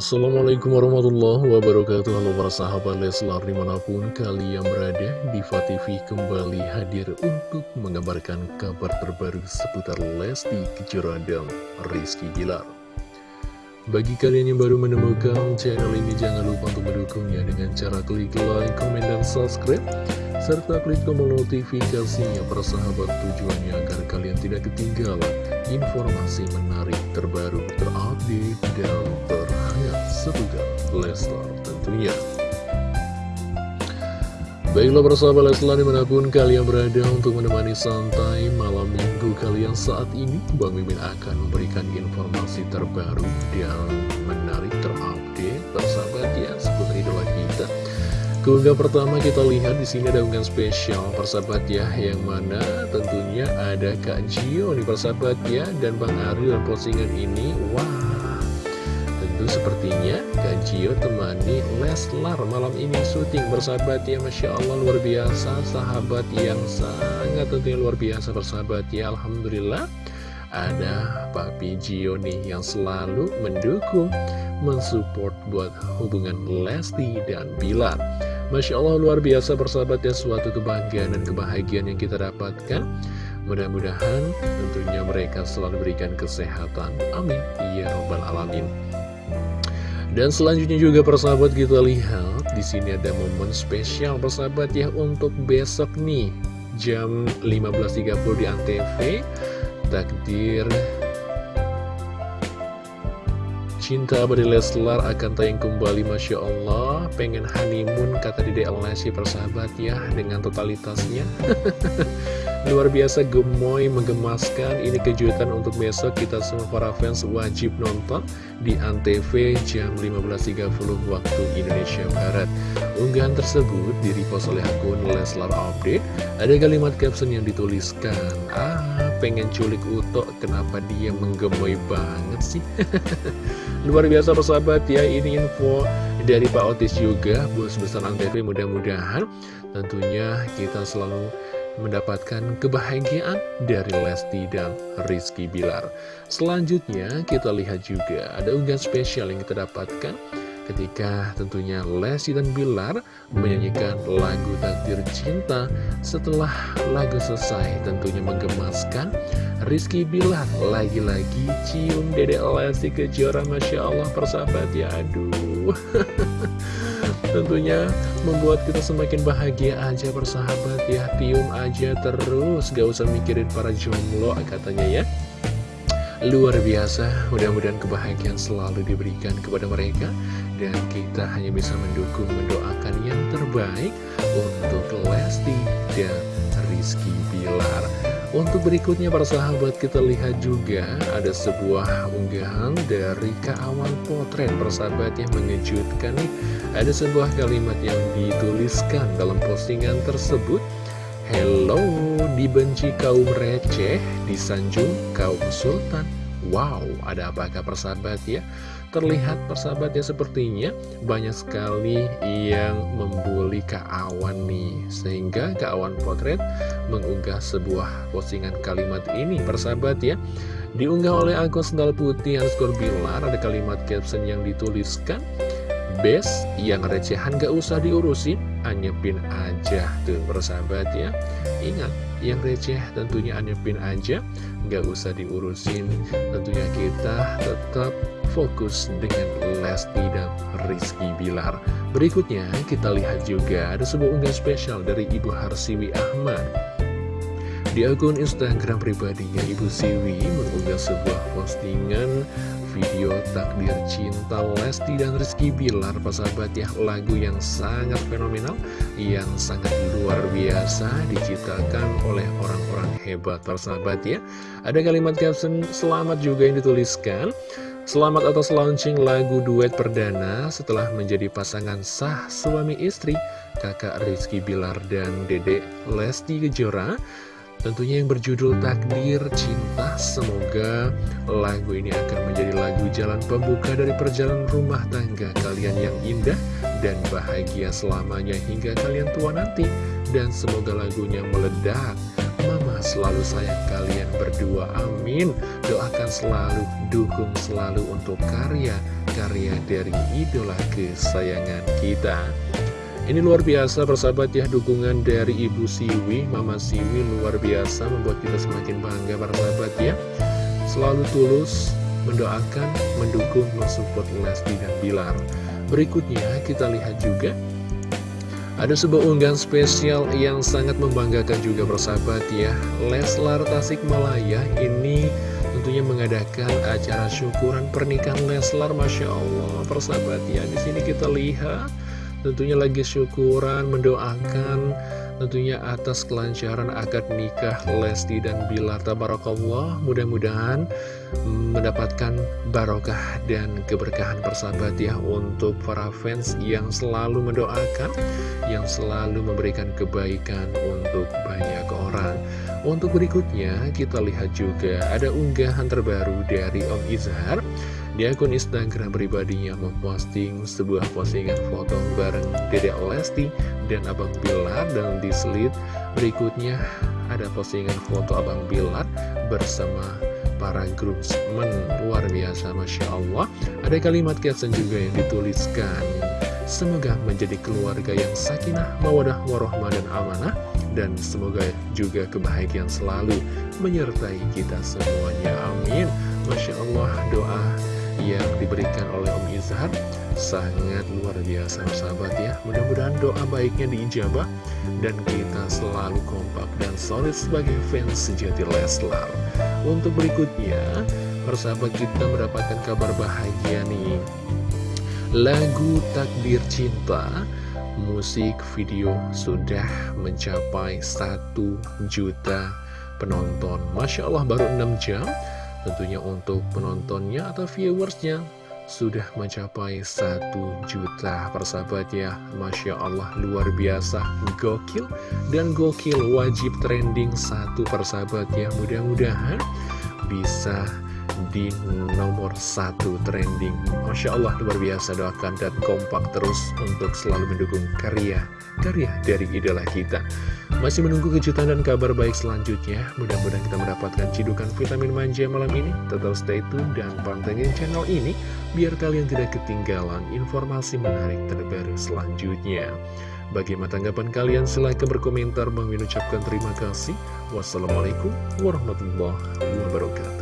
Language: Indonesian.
Assalamualaikum warahmatullahi wabarakatuh. Halo para sahabat Leslar di mana pun kalian berada Diva TV kembali hadir untuk mengabarkan kabar terbaru seputar Lesti Kejora dan Rizky Bilar. Bagi kalian yang baru menemukan channel ini jangan lupa untuk mendukungnya dengan cara klik like, komen, dan subscribe serta klik tombol notifikasinya para sahabat tujuannya agar kalian tidak ketinggalan informasi menarik terbaru terupdate dan ter seputar Leslar tentunya. Baiklah persahabat Leslar di mana pun kalian berada untuk menemani santai malam minggu kalian saat ini Bang Mimin akan memberikan informasi terbaru dan menarik terupdate persahabat ya seputar idola kita. Keunggah pertama kita lihat di sini ada unggahan spesial persahabat ya yang mana tentunya ada Kak Gio nih persahabat ya dan Bang Ari dan postingan ini wah sepertinya Kak Gio temani Leslar malam ini. Syuting bersahabat ya Masya Allah luar biasa. Sahabat yang sangat tentunya luar biasa bersahabat ya Alhamdulillah. Ada Papi Gio nih yang selalu mendukung mensupport buat hubungan Lesti dan Bilar. Masya Allah luar biasa bersahabat ya suatu kebanggaan dan kebahagiaan yang kita dapatkan. Mudah-mudahan tentunya mereka selalu berikan kesehatan. Amin. Ya Rabbal Alamin dan selanjutnya juga persahabat kita lihat di sini ada momen spesial persahabat ya untuk besok nih jam 15.30 di Antv takdir Cinta Abadi Leslar akan tayang kembali Masya Allah. Pengen honeymoon kata Dede Alnasi persahabat ya Dengan totalitasnya. Luar biasa gemoy menggemaskan. Ini kejutan untuk besok. Kita semua para fans wajib nonton Di Antv jam 15.30 waktu Indonesia Barat. Unggahan tersebut direpost oleh akun Leslar Update. Ada kalimat caption yang dituliskan Ah pengen culik Uto Kenapa dia menggemoy banget sih Luar biasa persahabat ya, ini info dari Pak Otis juga, bos besar Antv mudah-mudahan tentunya kita selalu mendapatkan kebahagiaan dari Lesti dan Rizky Bilar. Selanjutnya kita lihat juga ada unggahan spesial yang kita dapatkan ketika tentunya Lesti dan Bilar menyanyikan lagu Takdir Cinta. Setelah lagu selesai tentunya menggemaskan Rizky Bilar lagi-lagi cium Dede Lesti Kejora Masya Allah persahabat ya aduh. Tentunya membuat kita semakin bahagia aja persahabat ya tium aja terus. Gak usah mikirin para jomblo katanya ya. Luar biasa mudah-mudahan kebahagiaan selalu diberikan kepada mereka dan kita hanya bisa mendukung mendoakan yang terbaik untuk Lesti dan Rizky Bilar untuk berikutnya para sahabat kita lihat juga ada sebuah unggahan dari Kawan Potret persahabat yang mengejutkan nih ada sebuah kalimat yang dituliskan dalam postingan tersebut Hello, dibenci kaum receh, disanjung kaum sultan. Wow, ada apakah persahabat ya? Terlihat persahabatnya sepertinya banyak sekali yang membuli Kak Awan nih. Sehingga Kak Awan Potret mengunggah sebuah postingan kalimat ini persahabat ya. Diunggah oleh akun sendal putih underscore bilar ada kalimat caption yang dituliskan Best yang recehan gak usah diurusin Anyepin aja tuh persahabat ya Ingat yang receh tentunya anyepin aja. Gak usah diurusin. Tentunya kita tetap fokus dengan Lesti dan Rizky Bilar. Berikutnya kita lihat juga ada sebuah unggahan spesial dari Ibu Harsiwi Ahmad di akun Instagram pribadinya Ibu Siwi mengunggah sebuah postingan video takdir cinta Lesti dan Rizky Bilar. Persahabat ya lagu yang sangat fenomenal yang sangat luar biasa diciptakan oleh orang-orang hebat. Persahabat ya ada kalimat caption selamat juga yang dituliskan. Selamat atas launching lagu duet perdana setelah menjadi pasangan sah suami istri kakak Rizky Bilar dan dedek Lesti Kejora Tentunya yang berjudul Takdir Cinta. Semoga lagu ini akan menjadi lagu jalan pembuka dari perjalanan rumah tangga kalian yang indah dan bahagia selamanya hingga kalian tua nanti. Dan semoga lagunya meledak. Mama selalu sayang kalian berdua, amin. Doakan selalu, dukung selalu untuk karya karya dari idola kesayangan kita ini luar biasa persahabat ya dukungan dari Ibu Siwi, Mama Siwi luar biasa membuat kita semakin bangga persahabat ya. Selalu tulus mendoakan, mendukung, mensupport Lesti dan Bilar. Berikutnya kita lihat juga ada sebuah unggahan spesial yang sangat membanggakan juga persahabat ya. Leslar Tasikmalaya ini tentunya mengadakan acara syukuran pernikahan Leslar Masya Allah. Persahabat ya di sini kita lihat tentunya lagi syukuran mendoakan tentunya atas kelancaran akad nikah Lesti dan Bilar Tabarakallah mudah-mudahan mendapatkan barokah dan keberkahan persahabat ya untuk para fans yang selalu mendoakan yang selalu memberikan kebaikan untuk banyak orang. Untuk berikutnya kita lihat juga ada unggahan terbaru dari Om Izhar di akun Instagram pribadinya memposting sebuah postingan foto bareng Dede Lesti dan Abang Bilar dan di slide berikutnya ada postingan foto Abang Bilar bersama para groomsmen. Luar biasa Masya Allah. Ada kalimat caption juga yang dituliskan. Semoga menjadi keluarga yang sakinah mawadah warohmah dan amanah. Dan semoga juga kebahagiaan selalu menyertai kita semuanya. Amin. Masya Allah doa yang diberikan oleh Om Izhar sangat luar biasa sahabat ya. Mudah-mudahan doa baiknya diijabah dan kita selalu kompak dan solid sebagai fans sejati Leslar. Untuk berikutnya persahabat kita mendapatkan kabar bahagia nih. Lagu Takdir Cinta musik video sudah mencapai 1 juta penonton. Masya Allah baru 6 jam Tentunya untuk penontonnya atau viewersnya sudah mencapai satu juta persahabat ya. Masya Allah luar biasa gokil. Dan gokil wajib trending satu persahabat ya. Mudah-mudahan bisa di nomor satu trending Masya Allah luar biasa doakan dan kompak terus untuk selalu mendukung karya-karya dari idola kita masih menunggu kejutan dan kabar baik selanjutnya mudah-mudahan kita mendapatkan cidukan vitamin manja malam ini tetap stay tune dan pantengin channel ini biar kalian tidak ketinggalan informasi menarik terbaru selanjutnya Bagaimana tanggapan kalian? Silahkan berkomentar. Bang ucapkan terima kasih. Wassalamualaikum warahmatullahi wabarakatuh.